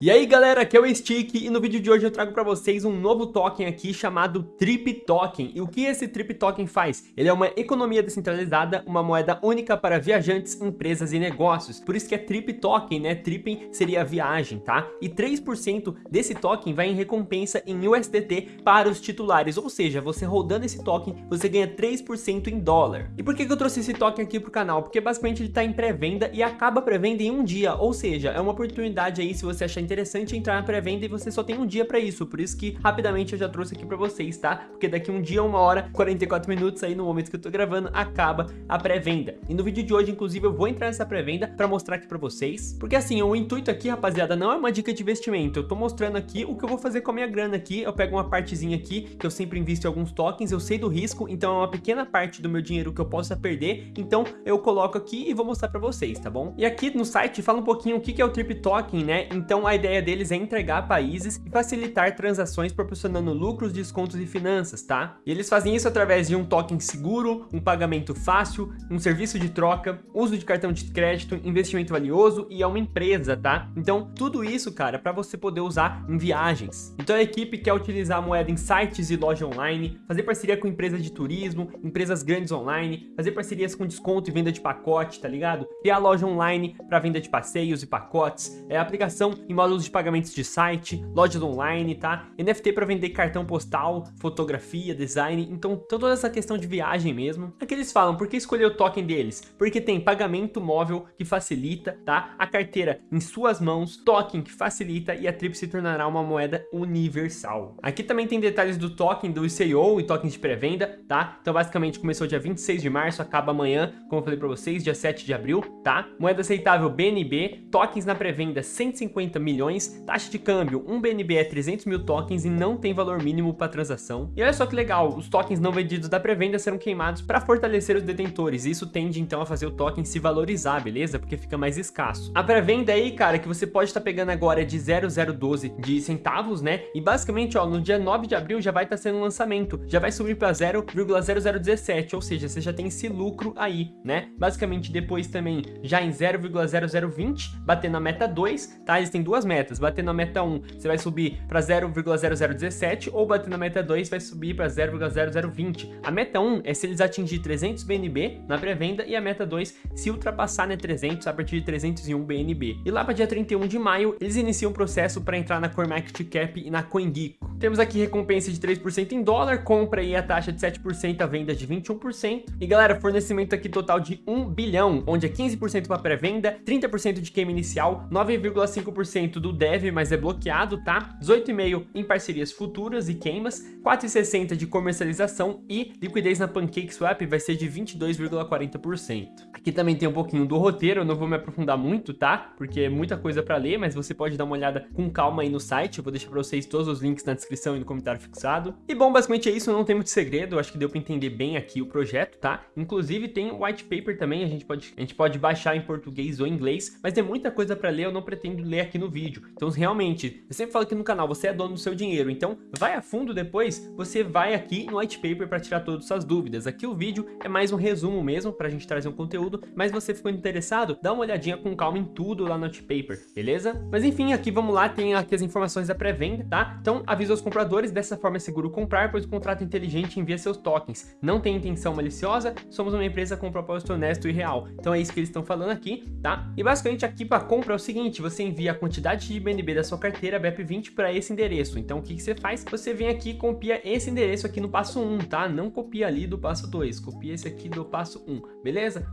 E aí galera, aqui é o Stick e no vídeo de hoje eu trago para vocês um novo token aqui chamado Trip Token. E o que esse Trip Token faz? Ele é uma economia descentralizada, uma moeda única para viajantes, empresas e negócios. Por isso que é Trip Token, né? Tripping seria viagem, tá? E 3% desse token vai em recompensa em USDT para os titulares, ou seja, você rodando esse token, você ganha 3% em dólar. E por que, eu trouxe esse token aqui pro canal? Porque basicamente ele está em pré-venda e acaba pré-venda em um dia, ou seja, é uma oportunidade aí se você achar interessante entrar na pré-venda e você só tem um dia para isso, por isso que rapidamente eu já trouxe aqui para vocês, tá? Porque daqui um dia, uma hora, 44 minutos aí no momento que eu tô gravando, acaba a pré-venda. E no vídeo de hoje, inclusive, eu vou entrar nessa pré-venda para mostrar aqui para vocês, porque assim, o intuito aqui, rapaziada, não é uma dica de investimento, eu tô mostrando aqui o que eu vou fazer com a minha grana aqui, eu pego uma partezinha aqui, que eu sempre invisto em alguns tokens, eu sei do risco, então é uma pequena parte do meu dinheiro que eu possa perder, então eu coloco aqui e vou mostrar para vocês, tá bom? E aqui no site fala um pouquinho o que é o Trip Token, né? Então a ideia deles é entregar a países e facilitar transações proporcionando lucros, descontos e finanças, tá? E eles fazem isso através de um token seguro, um pagamento fácil, um serviço de troca, uso de cartão de crédito, investimento valioso e é uma empresa, tá? Então tudo isso, cara, para você poder usar em viagens. Então a equipe quer utilizar a moeda em sites e loja online, fazer parceria com empresas de turismo, empresas grandes online, fazer parcerias com desconto e venda de pacote, tá ligado? Criar loja online para venda de passeios e pacotes, é aplicação em módulos de pagamentos de site, lojas online, tá? NFT para vender cartão postal, fotografia, design, então toda essa questão de viagem mesmo. Aqui eles falam, por que escolher o token deles? Porque tem pagamento móvel que facilita, tá? A carteira em suas mãos, token que facilita e a TRIP se tornará uma moeda universal. Aqui também tem detalhes do token do ICO e tokens de pré-venda, tá? Então basicamente começou dia 26 de março, acaba amanhã, como eu falei para vocês, dia 7 de abril, tá? Moeda aceitável BNB, tokens na pré-venda 150 milhões, taxa de câmbio, um BNB é 300 mil tokens e não tem valor mínimo para transação. E olha só que legal, os tokens não vendidos da pré-venda serão queimados para fortalecer os detentores, isso tende então a fazer o token se valorizar, beleza? Porque fica mais escasso. A pré-venda aí, cara, que você pode estar tá pegando agora é de 0,012 de centavos, né? E basicamente, ó, no dia 9 de abril já vai estar tá sendo um lançamento, já vai subir para 0,0017, ou seja, você já tem esse lucro aí, né? Basicamente, depois também já em 0,0020, batendo a meta 2, tá? Eles têm duas metas, batendo na meta 1, você vai subir para 0,0017 ou batendo na meta 2 vai subir para 0,0020. A meta 1 é se eles atingir 300 BNB na pré-venda e a meta 2 se ultrapassar né, 300 a partir de 301 BNB. E lá para dia 31 de maio, eles iniciam o processo para entrar na CoinMarketCap e na CoinGecko. Temos aqui recompensa de 3% em dólar, compra e a taxa de 7%, a venda de 21%. E galera, fornecimento aqui total de 1 bilhão, onde é 15% para pré-venda, 30% de queima inicial, 9,5% do dev, mas é bloqueado, tá? 18,5 em parcerias futuras e queimas, 4,60 de comercialização e liquidez na PancakeSwap vai ser de 22,40%. Aqui também tem um pouquinho do roteiro, eu não vou me aprofundar muito, tá? Porque é muita coisa para ler, mas você pode dar uma olhada com calma aí no site, eu vou deixar para vocês todos os links na descrição e no comentário fixado. E bom, basicamente é isso, não tem muito segredo, acho que deu para entender bem aqui o projeto, tá? Inclusive tem o white paper também, a gente pode, a gente pode baixar em português ou inglês, mas tem muita coisa para ler, eu não pretendo ler aqui no vídeo. Então realmente, eu sempre falo aqui no canal, você é dono do seu dinheiro, então vai a fundo depois, você vai aqui no white paper para tirar todas as dúvidas. Aqui o vídeo é mais um resumo mesmo, para a gente trazer um conteúdo, mas você ficou interessado, dá uma olhadinha com calma em tudo lá no paper, beleza? Mas enfim, aqui vamos lá, tem aqui as informações da pré-venda, tá? Então avisa os compradores, dessa forma é seguro comprar, pois o contrato inteligente envia seus tokens. Não tem intenção maliciosa, somos uma empresa com propósito honesto e real. Então é isso que eles estão falando aqui, tá? E basicamente aqui para compra é o seguinte, você envia a quantidade de BNB da sua carteira BEP20 para esse endereço. Então o que, que você faz? Você vem aqui e copia esse endereço aqui no passo 1, tá? Não copia ali do passo 2, copia esse aqui do passo 1, beleza?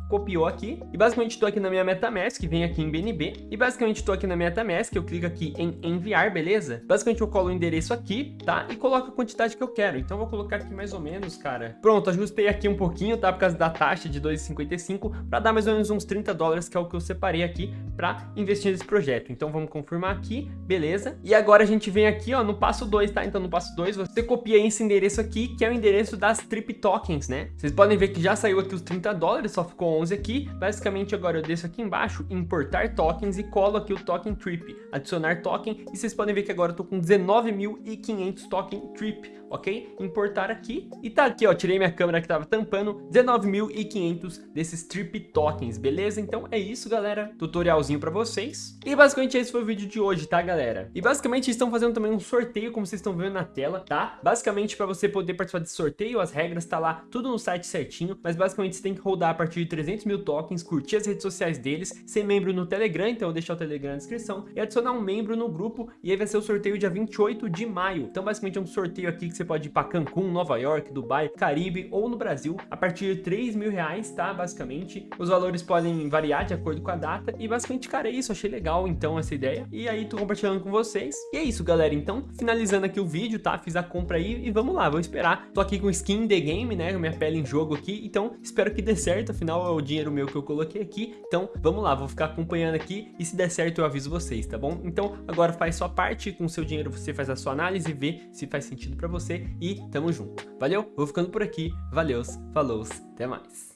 Aqui e basicamente estou aqui na minha MetaMask, vem aqui em BNB e basicamente estou aqui na minha MetaMask, eu clico aqui em enviar, beleza? Basicamente eu colo o endereço aqui, tá? E coloco a quantidade que eu quero. Então vou colocar aqui mais ou menos, cara. Pronto, ajustei aqui um pouquinho, tá? Por causa da taxa de 2,55 para dar mais ou menos uns 30 dólares, que é o que eu separei aqui para investir nesse projeto. Então vamos confirmar aqui, beleza? E agora a gente vem aqui, ó, no passo 2, tá? Então no passo 2 você copia esse endereço aqui, que é o endereço das Trip Tokens, né? Vocês podem ver que já saiu aqui os 30 dólares, só ficou 11 aqui, basicamente agora eu desço aqui embaixo, importar tokens e colo aqui o token trip, adicionar token e vocês podem ver que agora eu tô com 19.500 token trip, ok? Importar aqui e tá aqui, ó, tirei minha câmera que tava tampando, 19.500 desses trip tokens, beleza? Então é isso, galera, tutorialzinho pra vocês. E basicamente esse foi o vídeo de hoje, tá, galera? E basicamente estão fazendo também um sorteio, como vocês estão vendo na tela, tá? Basicamente para você poder participar desse sorteio, as regras tá lá, tudo no site certinho, mas basicamente você tem que rodar a partir de 300 mil tokens, curtir as redes sociais deles, ser membro no Telegram, então eu vou deixar o Telegram na descrição, e adicionar um membro no grupo, e aí vai ser o sorteio dia 28 de maio. Então basicamente é um sorteio aqui que você pode ir para Cancún, Nova York, Dubai, Caribe ou no Brasil, a partir de 3 mil reais, tá? Basicamente, os valores podem variar de acordo com a data, e basicamente, cara, é isso, achei legal então essa ideia, e aí tô compartilhando com vocês. E é isso, galera, então, finalizando aqui o vídeo, tá? Fiz a compra aí, e vamos lá, vou esperar. Tô aqui com skin The Game, né, minha pele em jogo aqui, então espero que dê certo, afinal é o dinheiro meu que eu coloquei aqui, então vamos lá, vou ficar acompanhando aqui, e se der certo eu aviso vocês, tá bom? Então, agora faz sua parte, com o seu dinheiro você faz a sua análise, vê se faz sentido pra você, e tamo junto. Valeu, vou ficando por aqui, valeus, falou, até mais.